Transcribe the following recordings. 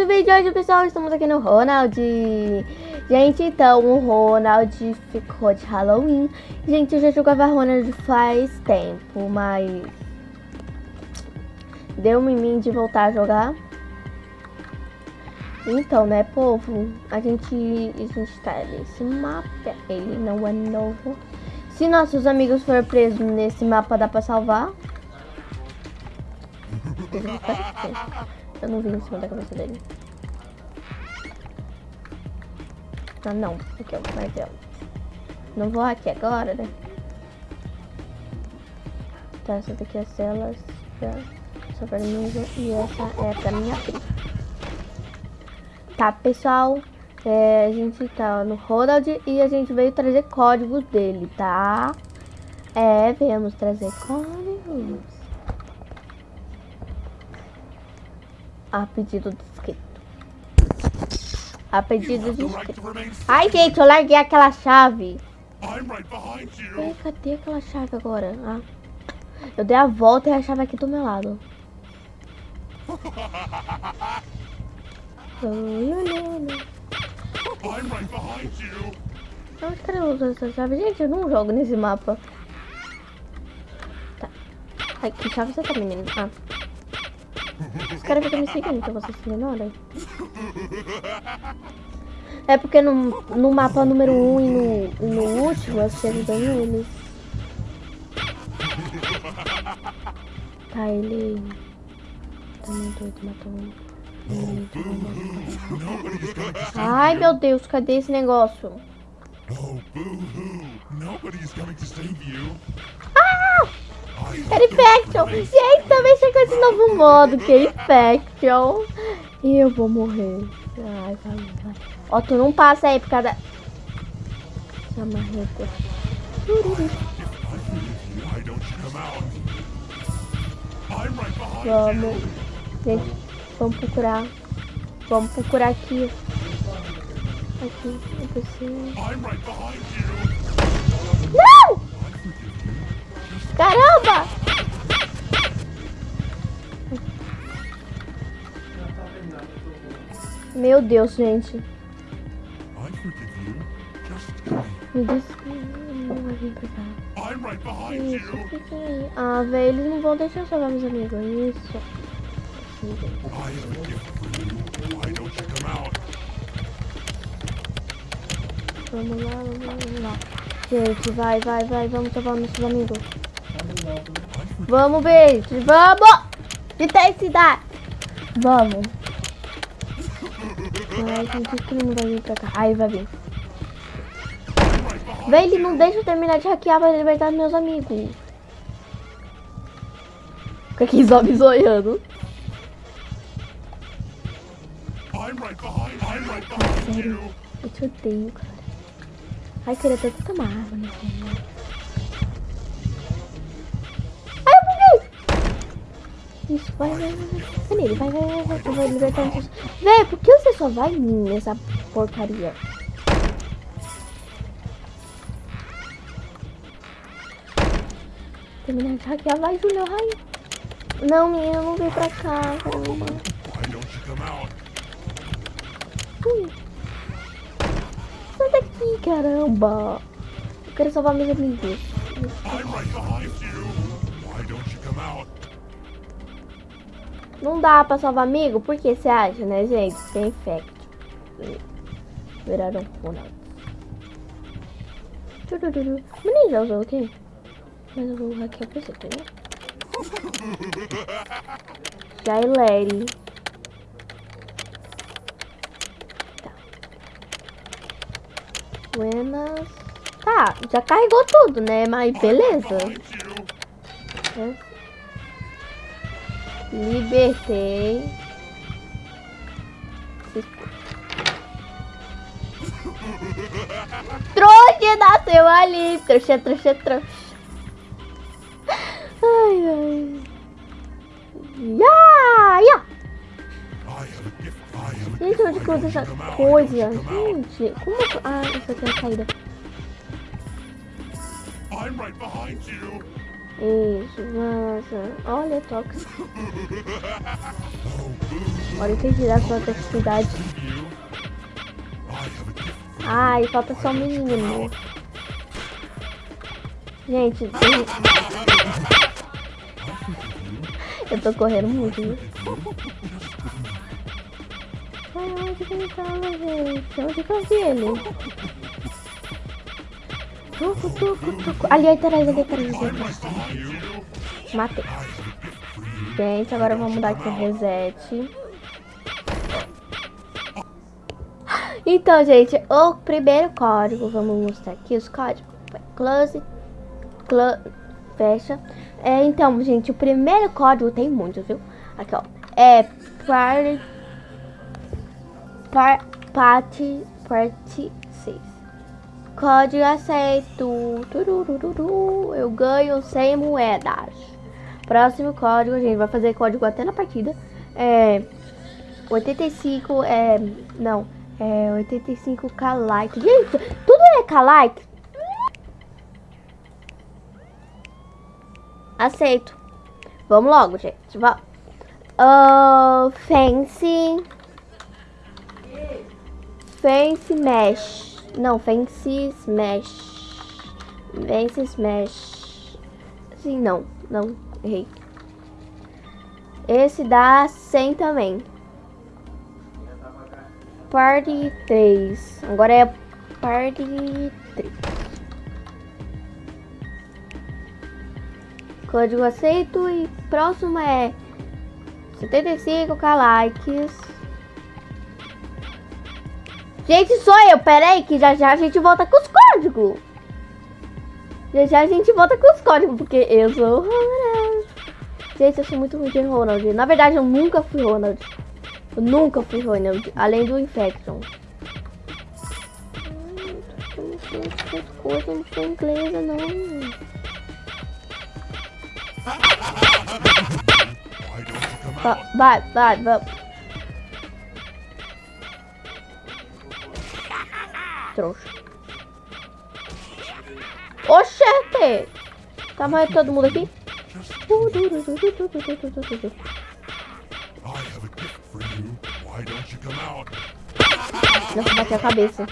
Mais um vídeo hoje, pessoal. Estamos aqui no Ronald. Gente, então, o Ronald ficou de Halloween. Gente, eu já jogava Ronald faz tempo, mas... Deu em mim de voltar a jogar. Então, né, povo? A gente, a gente tá nesse mapa. Ele não é novo. Se nossos amigos forem presos nesse mapa, dá pra salvar. Eu não vi em cima da cabeça dele. Ah, não. Aqui, ó, martelo. Não vou aqui agora, né? Tá, essa daqui é a cela. Só pra mim e essa é pra minha prima. Tá, pessoal. É, a gente tá no Ronald e a gente veio trazer códigos dele, tá? É, viemos trazer códigos. A pedido de inscrito. A pedido de inscrito. Ai, gente, eu larguei aquela chave. Ei, cadê aquela chave agora? Ah. Eu dei a volta e a chave aqui do meu lado. Onde que eu uso essa chave? Gente, eu não jogo nesse mapa. Tá. Ai, que chave você tá, menino? Ah. Os caras ficam me seguindo, então você se ignora. É porque no, no mapa número 1 um e no, no último eu chego bem eles. Tá, ele... Tá muito doido, matou um. Ai, meu Deus, cadê esse negócio? Ah! Infection! Gente, também chegou esse novo modo, que é Infection. E eu vou morrer. Ai, vai, vai. Ó, tu não passa aí por causa da... Marreta. Vamos. Gente, vamos procurar. Vamos procurar aqui. Aqui, não Não! Caramba! Meu Deus, gente. Me desculpa, pra cá. Isso, fica aí. Ah, velho, eles não vão deixar eu salvar meus amigos. Isso. Vamos lá, vamos lá. Gente, vai, vai, vai. Vamos salvar nossos amigos. Vamos, beijo. Vamos! Intensidade. Vamos. Ai, gente, que não vai vir pra cá. Aí vai vir. Vem, ele não deixa eu terminar de hackear pra libertar meus amigos. Fica aqui me zoiando. sério, eu te odeio, cara. Ai, queria até tomar água nesse Isso, vai, vai, vai. Vai nele, vai, vai, vai, vai. Eu vou libertar os... Véi, por que você só vai nessa porcaria? Terminar de hackear, vai, Júlio, vai. Não, menina, não vem pra cá, caramba. Ui. Sai daqui, caramba. Eu quero salvar meus amigos. Não dá pra salvar amigo? Por que você acha, né, gente? Tem infect. Viraram Ronald. Menino já usou o quê? Mas eu vou hackear pra você, entendeu? Já é. Tá. Buenas. Tá, já carregou tudo, né? Mas beleza. É. Libertei. Trouxa nasceu ali. Trouxa, trouxa, trouxa. Ai, ai. Ya, ya. Gente, onde que eu essa coisa? Gente, como... Ah, isso aqui é a saída. I'm right behind you. Isso, nossa. Olha, tóxico. Agora eu entendi das suas atividades. Ai, falta só o menino. Gente, tem... eu tô correndo muito, viu? Ai, onde que ele tava, gente? Onde que eu vi ele? Tuco, tuco, tuco. Ali atrás, ali atrás, ali atrás. Matei. Gente, agora vamos dar aqui o reset. Então, gente, o primeiro código, vamos mostrar aqui os códigos. Close, close, fecha. É, então, gente, o primeiro código tem muitos, viu? Aqui, ó. É party, par, party, party 6. Código aceito. Turururu, eu ganho 100 moedas. Próximo código, a gente vai fazer código até na partida. É 85, é, não, é 85k like. Gente, tudo é k like? Aceito. Vamos logo, gente. Vamos. Uh, fancy. Fancy Mesh. Não, Fancy Smash. Fancy Smash. Sim, não. Não, errei. Esse dá 100 também. Party 3. Agora é Party 3. Código aceito e próximo é 75k likes. Gente, sou eu. Pera aí que já já a gente volta com os códigos. Já já a gente volta com os códigos, porque eu sou Ronald. Gente, eu sou muito ruim de Ronald. Na verdade, eu nunca fui Ronald. Eu nunca fui Ronald, além do Infection. Essas coisas não são inglesa, não. Vai, vai, vai. Trouxa. Oxente! Tá morrendo todo mundo aqui? Nossa, bateu a cabeça.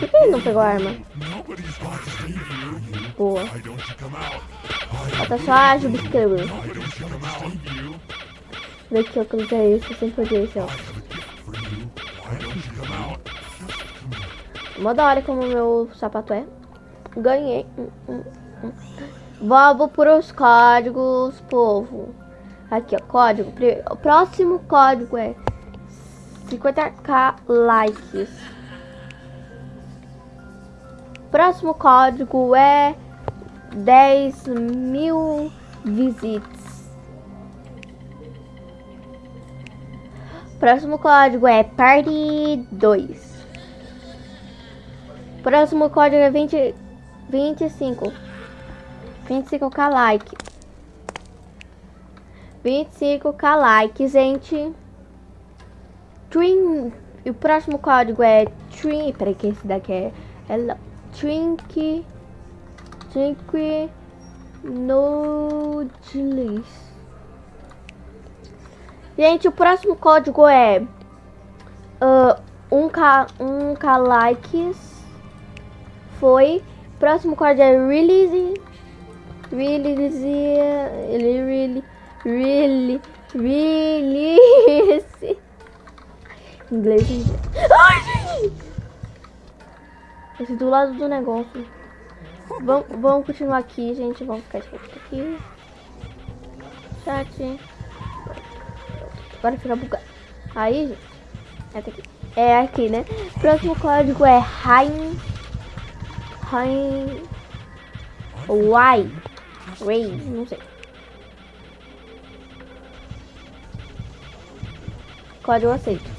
Por que ele não pegou a arma? Boa. Falta só a subscrever. Vê que eu usei isso, sempre odiei esse, ó. Mó da hora como meu sapato é. Ganhei. Vamos para os códigos, povo. Aqui, ó, código. O próximo código é 50k likes. Próximo código é 10 mil visits. Próximo código é Party 2. Próximo código é 20, 25. 25k like. 25k like, gente. Twin. E o próximo código é Twin. Peraí, que esse daqui é. é Twink. Twink. Noodles. Gente, o próximo código é. Uh, 1k, 1k likes. Foi. Próximo código é release. Release. Really, really, really, release. Inglês. Ai, gente! Esse do lado do negócio. Vamos, vamos continuar aqui, gente. Vamos ficar aqui. Chat. Agora fica bugado. Aí. É aqui. É aqui, né? Próximo código é Rain. Rain. Y. Ray. Não sei. Código aceito.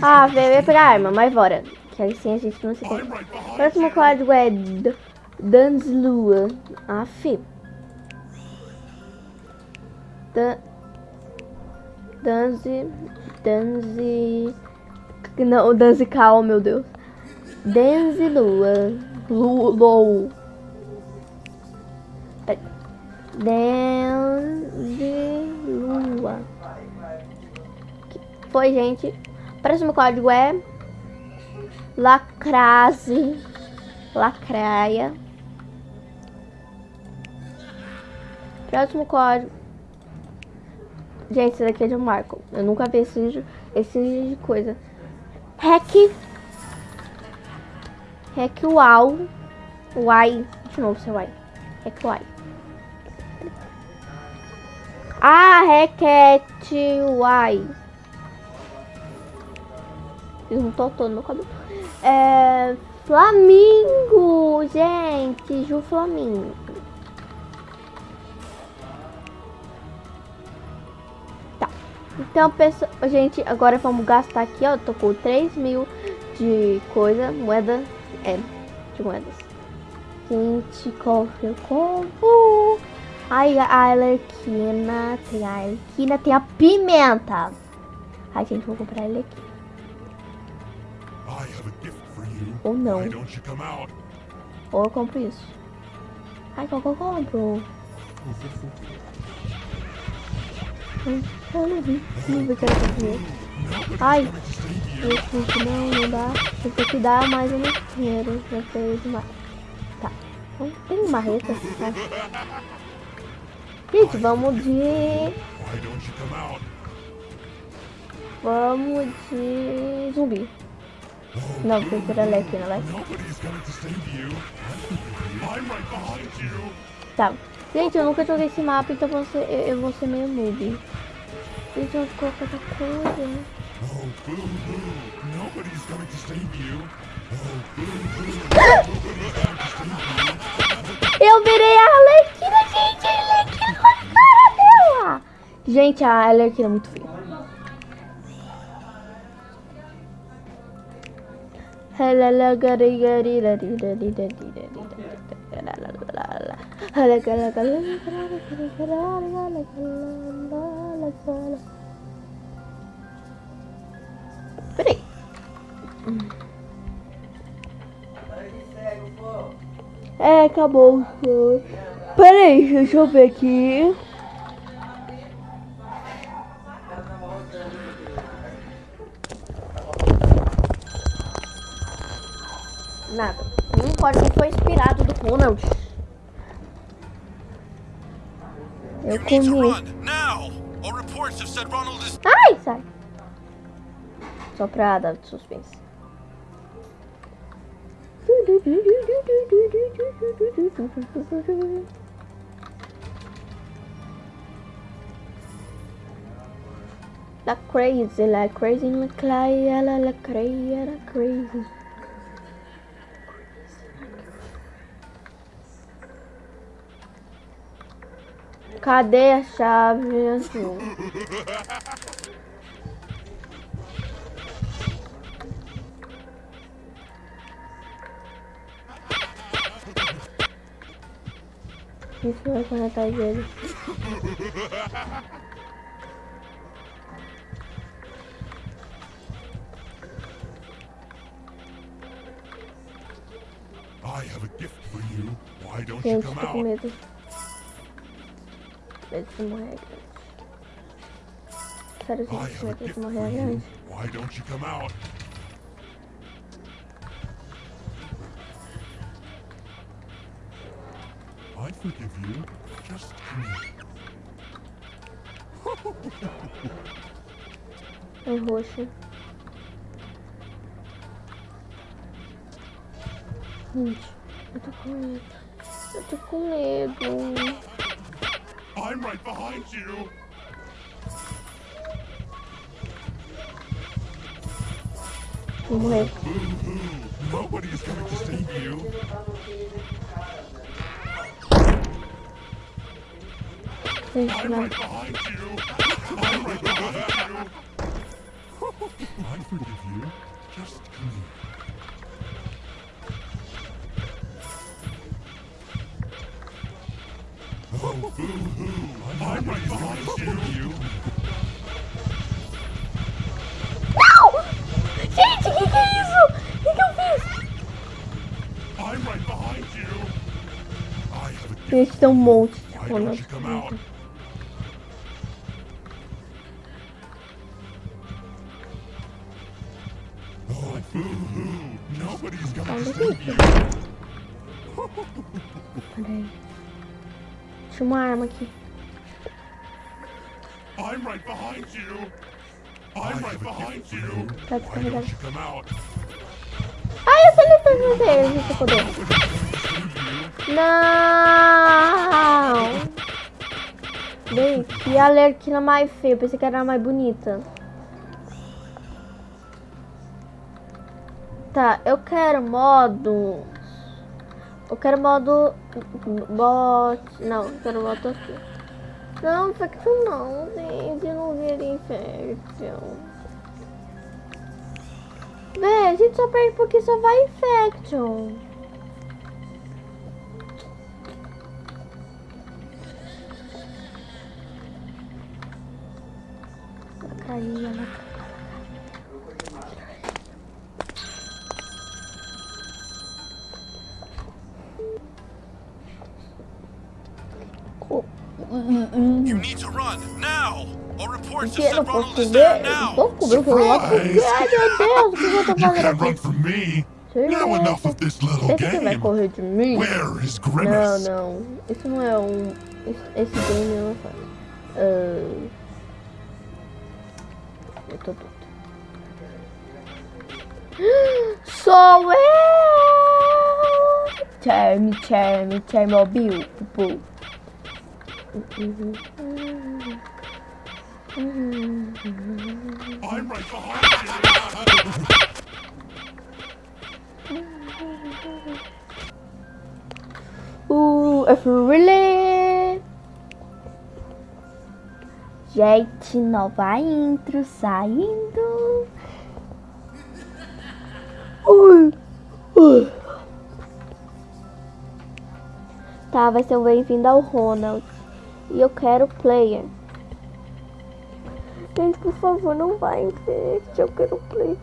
Ah, veio pegar arma, mas bora. Que aí sim a gente não se tem. Próximo código é Danslua. Ah, fi. Dan... Danze... Danze... Não, Danze Cal, meu Deus. Denze Lua. Lu, Lou. Denze Lua. Foi, gente. Próximo código é Lacrase. Lacraia. Próximo código. Gente, esse daqui é de Marco. Eu nunca vi esse, esse coisa. Hack. Hack Wow. Y. De novo, seu Y. Hack Y. Ah, Hackett Y. Fiz um totô no meu cabelo. É. Flamingo, gente. Ju Flamingo. Então, pessoal, gente, agora vamos gastar aqui, ó. Tô com 3 mil de coisa, moeda. É, de moedas. Gente, cofre, como. Ai, a Arlequina. Tem a Arlequina, tem a pimenta. Ai, gente, vou comprar ele aqui. Ou não. Ou eu compro isso. Ai, qual que eu compro? Ai, eu não vi. Não vi que era dinheiro. Ai, esse não, não dá. Esse aqui dá, mas eu não quero. Já sei demais. Tá. Então, tem marreta. Tá? Gente, vamos de... Vamos de zumbi. Não, porque era leque, não é? Tá. Gente, eu nunca joguei esse mapa, então eu, eu vou ser meio noob. Eu vou colocar outra coisa. Eu virei a Arlequina, gente! A Arlequina com a cara dela! Gente, a Arlequina é muito feia. Peraí. É, acabou. Peraí, deixa eu ver aqui. Nada. Nenhum código foi inspirado do Ronald. Eu comi. Ai, sai. Só pra dar suspense. La crazy, la crazy, la la crazy, la crazy. Cadê a chave azul? Isso vai conectar dele. I have a gift for you. Why don't you come out? Medo. Medo de morrer grande. Sério, I gente, have a medo de gift for morrer grande. Why don't you come out? I forgive you. Just come. É roxo. Gente, eu tô com medo. Eu tô com medo. I'm right behind you. Vou morrer. Nobody is coming to save you. Gente, I'm right behind you. I'm right behind you. I forgive you. Não! Gente, o que, que, é isso? O que, que, eu fiz? I'm right! Gente, tem um monte de coisa. Nobody's gonna stop you. Peraí. Tinha uma arma aqui. I'm right behind you. I'm right behind you. Tá descarregado. Ai, eu sei fazer você, você poder. Não! Bem, que alerquina mais feia. Pensei que era a mais bonita. Tá, eu quero modo. Eu quero modo. Bot. Não, quero modo aqui. Não, infecção não, gente. Não vi infecção. Véi, a gente só perde porque só vai infection. Ela caiu, ela All reports Que have eu não said posso Ronald is ver? there Eu now. Tô com o meu celular por quê? Ai, meu Deus, o que eu tô You fazendo can't run aqui? from me. Sim, Now é. enough of this little Esse que vai game. correr de mim? Where is Não, Grimace? não. Isso não é um. esse- Esse game não faz. Ah, eu tô doido. Sou eu! Charme, charme, Chernobyl. Pupu. I'm right really? Gente, nova intro saindo. Ui, ui. Tá, vai ser o bem-vindo ao Ronald. E eu quero player. Gente, por favor, não vai infect. Eu quero play.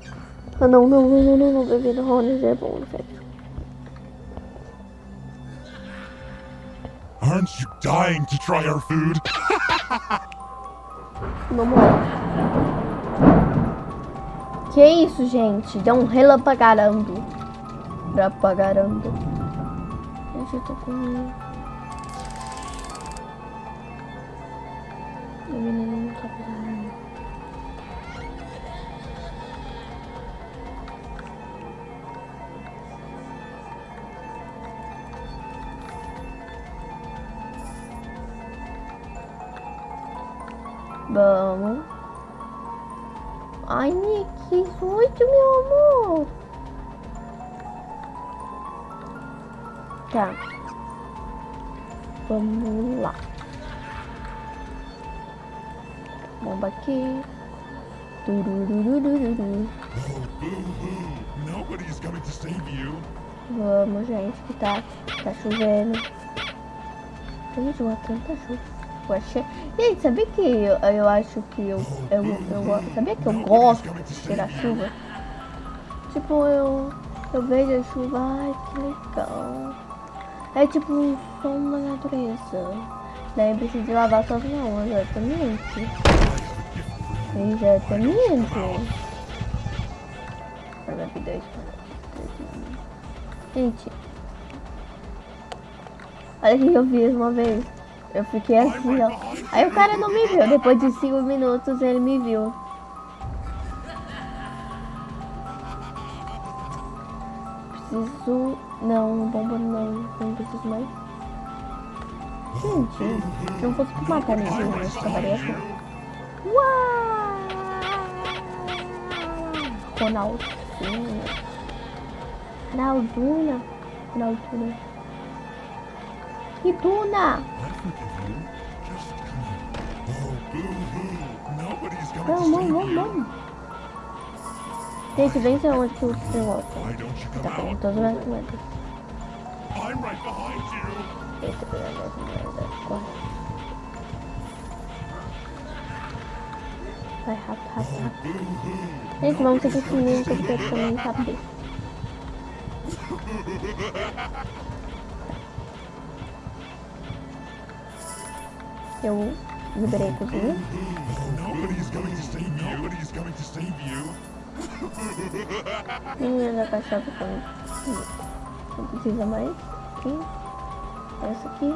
Ah, não, não, não, não, não, não. Bem-vindo ao Ronald é bom, infect. Aren't you dying to try our food? Vamos lá. Que isso, gente? Deu um relampagarando. Relampagarando. Gente, eu tô com... O menino não tá fazendo Vamos. Ai, Nick, oito, meu amor. Tá. Vamos lá. Bomba aqui. Nobody's coming to save you. Vamos, gente, que tá, tá chovendo. Gente, uma tanta chuva. Gente, sabia que eu, eu acho que eu, eu, eu, Sabia que eu gosto de tirar chuva? Tipo, eu, eu vejo a chuva, ai, que legal. É tipo som da natureza. Daí precisa de lavar suas mãos, exatamente. Exatamente. Para vida Gente. Olha o que eu fiz uma vez. Eu fiquei assim, ó. Aí o cara não me viu. Depois de 5 minutos ele me viu. Preciso. Não, bomba não. Não preciso mais. Gente, se não fosse matar ninguém, eu acabaria assim. Uau! Ronaldinho. Ronalduna. Ronalduna. E Duna? I forgive you. Just come here. Oh, boo-hoo. Nobody's coming to Vamos, save vamos, you. vamos. Gente, vem ser onde que o negócio. Why don't you Tá come pegando out? todas as moedas. I'm right behind you. Eita, pegando as moedas. Corre. Vai rápido, rápido, rápido. Gente, vamos seguir esse menino que eu quero também saber. Coming to save you. Menina da também. Não precisa mais. Aqui. Essa aqui.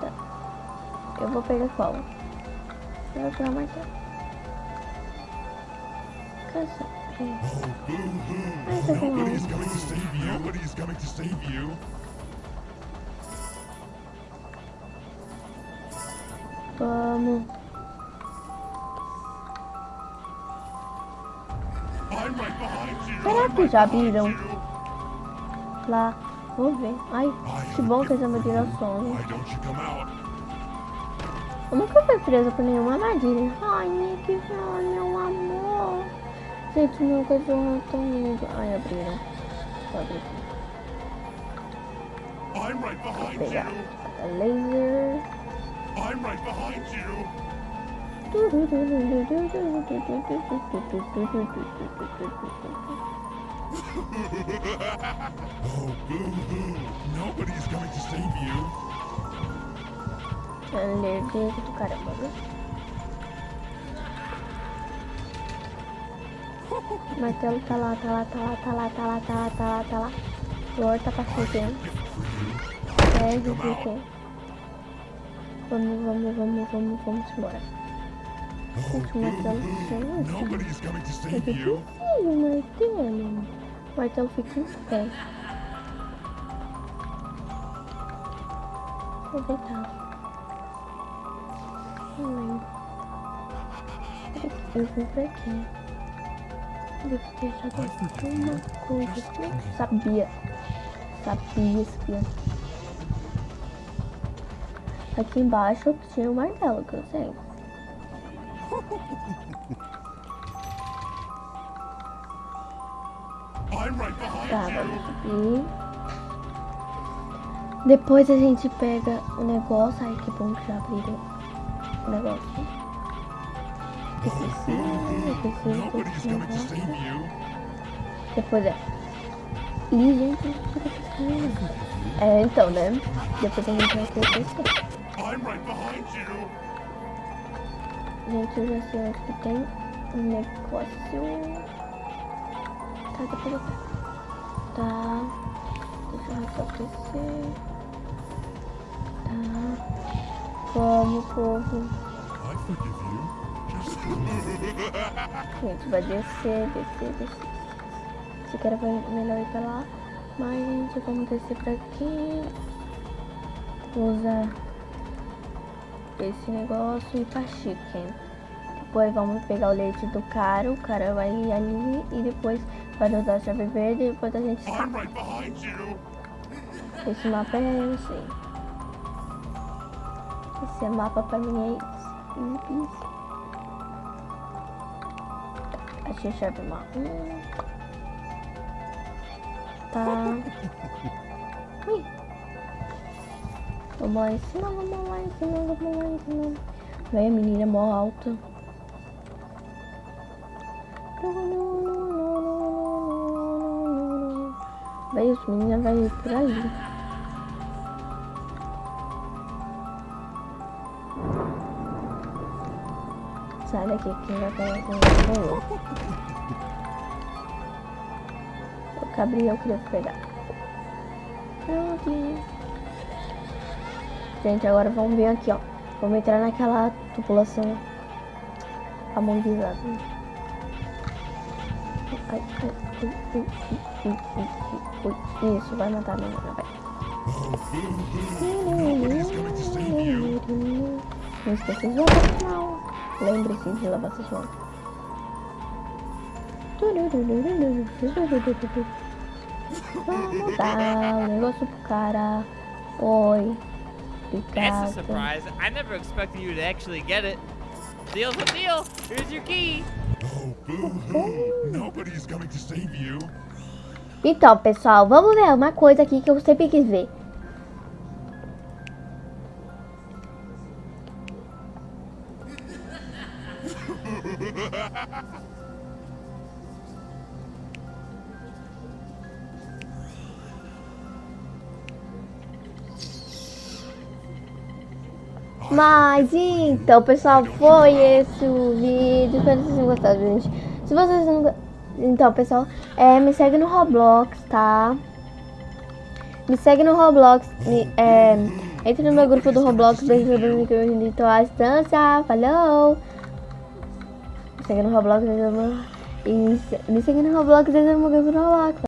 Tá. Eu vou pegar qual? Eu vou pegar mais. Caça. Essa aqui não. Vamos. Será que já viram? Lá. Vamos ver. Ai, que bom que don't you come out? Eu nunca fui presa por nenhuma armadilha. Ai, Nick, meu amor. Gente, meu cachorro tão lindo. Ai, abriram. Vou abrir aqui. Behind Pegar laser. I'm right behind you. Oh, boo-hoo. Nobody's coming to save you. Alergia do caramba, viu? O martelo tá lá, tá lá, tá lá, tá lá, tá lá, tá lá, tá lá, tá lá. Lord tá passando. O que Vamos, vamos, vamos, vamos, vamos embora. Gente, o martelo to É save you. difícil o martelo. O martelo fica em pé. Vou deitar. Não lembro. Eu vim pra aqui. Devo ter deixado alguma coisa aqui. Sabia. Sabia, espia. Aqui embaixo tinha o martelo, que eu sei. Tá. Depois a gente pega o negócio. Ai, que bom que já abriram o negócio. Negócio. save you. Depois é. Ih, gente. É, então, né? Depois a gente vai ter que. I'm right behind you. Gente, eu já sei onde que tem um negócio. Tá, depois eu pego. Tá. Deixa eu restabelecer. Tá. Vamos, povo. Gente vai descer, descer, descer. Se quer vai melhor ir pra lá. Mas, gente, vamos descer pra aqui. Vou usar esse negócio e pra chicken. Depois vamos pegar o leite do cara. O cara vai ali e depois vai usar a chave verde e depois a gente you. Esse mapa é eu sei. Esse mapa pra mim é easy. Achei a chave marrom. Tá. Ui. Vamos lá em cima, vamos lá em cima, vamos lá em cima. Vem a menina mó alta. Vai, os meninos vai ir por ali. Sai daqui, quem vai pegar com eu. O Gabriel queria pegar. Pronto. Gente, agora vamos ver aqui, ó. Vamos entrar naquela tubulação amonguizada. Isso, vai matar a menina, vai. Não esqueça de lavar as mãos. Lembre-se de lavar suas mãos. Vamos dar o negócio pro cara. Oi. That's a surprise. I never expected you to actually get it. Deal's a deal. Here's your key. Oh, boo-hoo. Nobody's coming to save you. Então, pessoal, vamos ver uma coisa aqui que eu sempre quis ver. Mas então, pessoal, foi esse o vídeo. Espero que vocês tenham gostado, gente. Se vocês não. Então, pessoal, é, me segue no Roblox, tá? Me segue no Roblox. Me, é, entre no meu grupo do Roblox. Beijo pra mim que eu estou à distância. Falou! Me segue no Roblox. Me segue no Roblox. Meu grupo do Roblox.